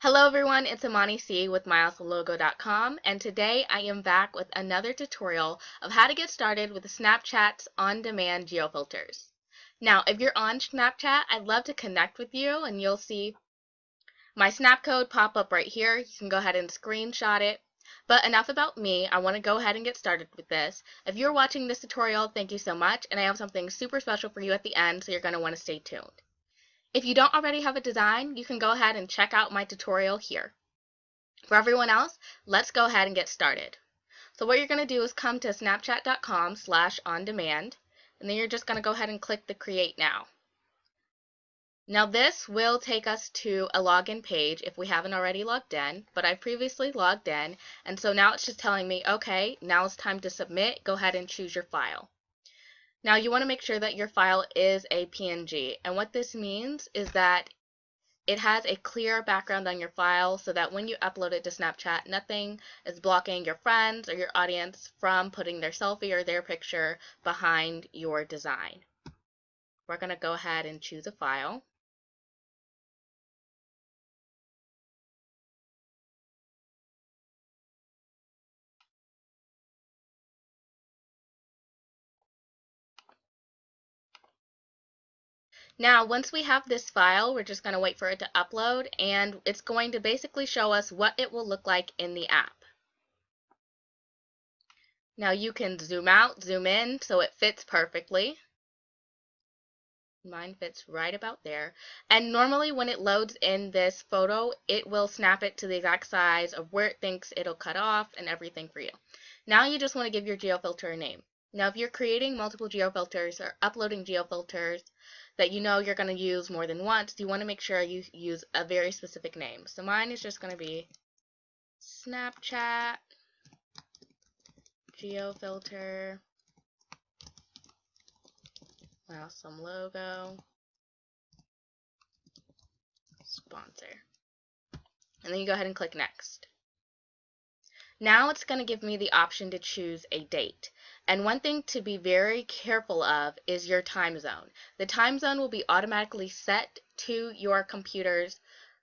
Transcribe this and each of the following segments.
Hello everyone, it's Imani C with MyAwesomeLogo.com and today I am back with another tutorial of how to get started with Snapchat's on-demand geofilters. Now if you're on Snapchat, I'd love to connect with you and you'll see my snap code pop up right here. You can go ahead and screenshot it. But enough about me, I want to go ahead and get started with this. If you're watching this tutorial, thank you so much and I have something super special for you at the end so you're going to want to stay tuned. If you don't already have a design, you can go ahead and check out my tutorial here. For everyone else, let's go ahead and get started. So what you're going to do is come to snapchat.com slash on demand, and then you're just going to go ahead and click the create now. Now this will take us to a login page if we haven't already logged in, but I previously logged in, and so now it's just telling me, okay, now it's time to submit, go ahead and choose your file. Now you want to make sure that your file is a PNG and what this means is that it has a clear background on your file so that when you upload it to Snapchat nothing is blocking your friends or your audience from putting their selfie or their picture behind your design. We're going to go ahead and choose a file. Now, once we have this file, we're just going to wait for it to upload, and it's going to basically show us what it will look like in the app. Now, you can zoom out, zoom in, so it fits perfectly. Mine fits right about there. And normally when it loads in this photo, it will snap it to the exact size of where it thinks it'll cut off and everything for you. Now you just want to give your geofilter a name. Now if you're creating multiple geofilters or uploading geofilters, that you know you're going to use more than once, you want to make sure you use a very specific name. So mine is just going to be Snapchat geofilter Wow, some logo sponsor. And then you go ahead and click next. Now it's going to give me the option to choose a date. And one thing to be very careful of is your time zone. The time zone will be automatically set to your computer's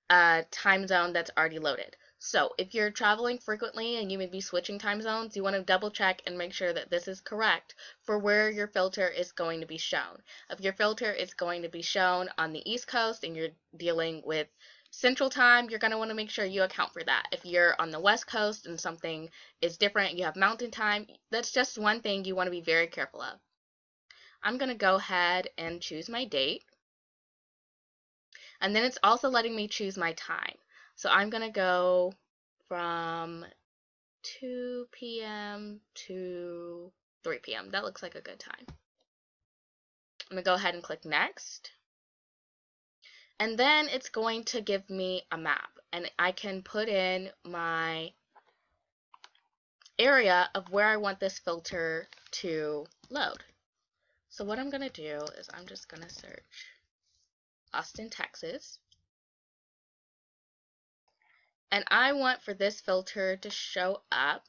uh, time zone that's already loaded. So if you're traveling frequently and you may be switching time zones, you want to double check and make sure that this is correct for where your filter is going to be shown. If your filter is going to be shown on the East Coast and you're dealing with Central Time, you're going to want to make sure you account for that. If you're on the West Coast and something is different, you have Mountain Time, that's just one thing you want to be very careful of. I'm going to go ahead and choose my date. And then it's also letting me choose my time. So I'm going to go from 2 p.m. to 3 p.m. That looks like a good time. I'm going to go ahead and click next. And then it's going to give me a map and I can put in my area of where I want this filter to load. So what I'm going to do is I'm just going to search Austin, Texas. And I want for this filter to show up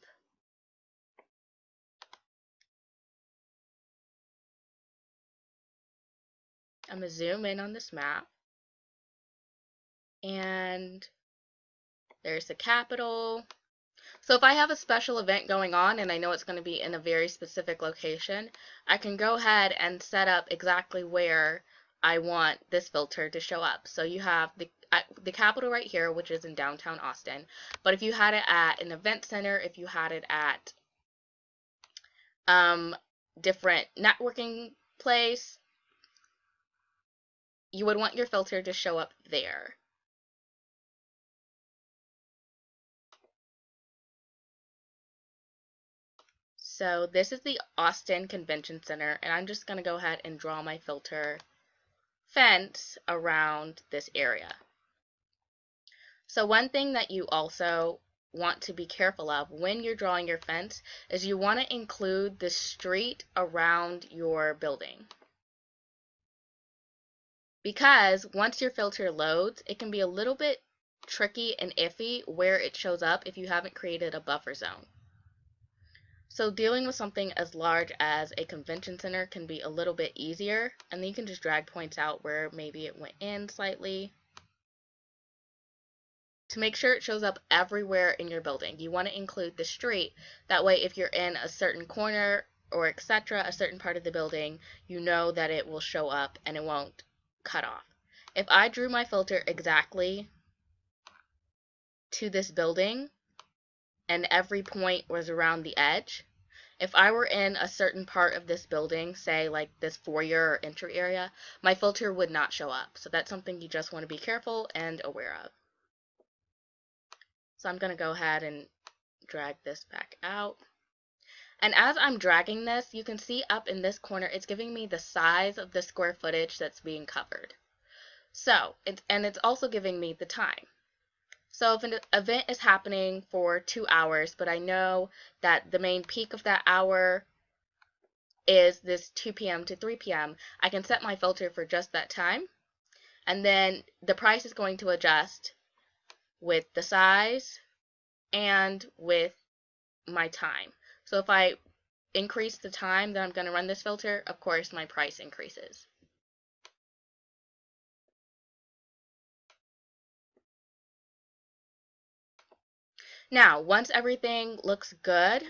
I'm going to zoom in on this map and there's the Capitol. So if I have a special event going on and I know it's going to be in a very specific location, I can go ahead and set up exactly where I want this filter to show up. So you have the the Capitol right here, which is in downtown Austin. But if you had it at an event center, if you had it at um, different networking place, you would want your filter to show up there. So this is the Austin Convention Center, and I'm just going to go ahead and draw my filter fence around this area. So one thing that you also want to be careful of when you're drawing your fence is you want to include the street around your building. Because once your filter loads, it can be a little bit tricky and iffy where it shows up if you haven't created a buffer zone. So dealing with something as large as a convention center can be a little bit easier and then you can just drag points out where maybe it went in slightly. to make sure it shows up everywhere in your building. You want to include the street. That way, if you're in a certain corner or etc., a certain part of the building, you know that it will show up and it won't cut off. If I drew my filter exactly to this building and every point was around the edge, if I were in a certain part of this building, say like this foyer or entry area, my filter would not show up. So that's something you just want to be careful and aware of. So I'm going to go ahead and drag this back out. And as I'm dragging this, you can see up in this corner, it's giving me the size of the square footage that's being covered. So, it's, and it's also giving me the time. So if an event is happening for two hours, but I know that the main peak of that hour is this 2 p.m. to 3 p.m., I can set my filter for just that time. And then the price is going to adjust with the size and with my time. So if I increase the time that I'm going to run this filter, of course my price increases. Now, once everything looks good,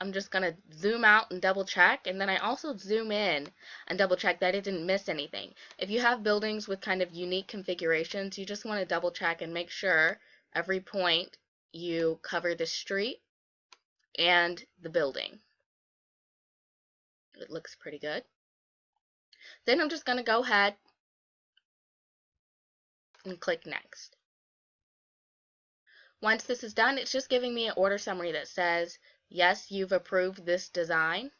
I'm just going to zoom out and double check and then I also zoom in and double check that it didn't miss anything. If you have buildings with kind of unique configurations, you just want to double check and make sure every point you cover the street and the building. It looks pretty good. Then I'm just going to go ahead and click next. Once this is done, it's just giving me an order summary that says, yes, you've approved this design,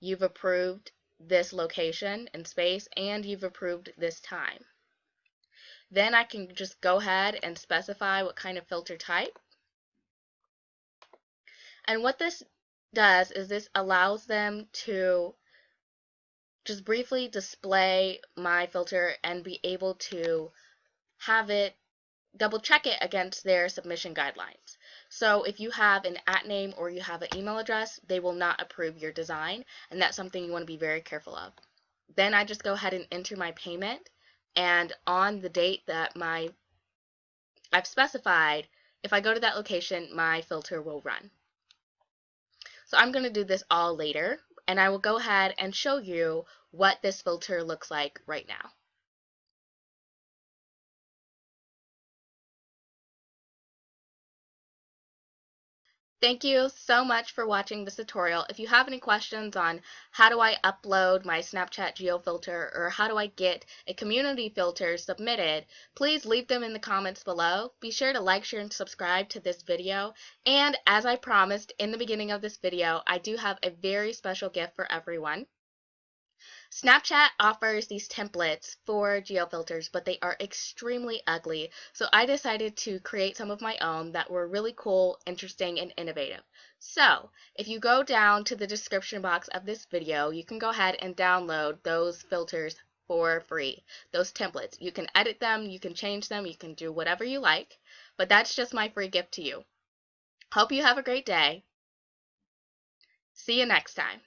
you've approved this location and space, and you've approved this time. Then I can just go ahead and specify what kind of filter type. And what this does is this allows them to just briefly display my filter and be able to have it double check it against their submission guidelines. So if you have an at name or you have an email address, they will not approve your design, and that's something you want to be very careful of. Then I just go ahead and enter my payment, and on the date that my I've specified, if I go to that location, my filter will run. So I'm going to do this all later, and I will go ahead and show you what this filter looks like right now. Thank you so much for watching this tutorial. If you have any questions on how do I upload my Snapchat GeoFilter or how do I get a community filter submitted, please leave them in the comments below. Be sure to like, share, and subscribe to this video. And as I promised in the beginning of this video, I do have a very special gift for everyone. Snapchat offers these templates for geofilters, but they are extremely ugly, so I decided to create some of my own that were really cool, interesting, and innovative. So, if you go down to the description box of this video, you can go ahead and download those filters for free, those templates. You can edit them, you can change them, you can do whatever you like, but that's just my free gift to you. Hope you have a great day. See you next time.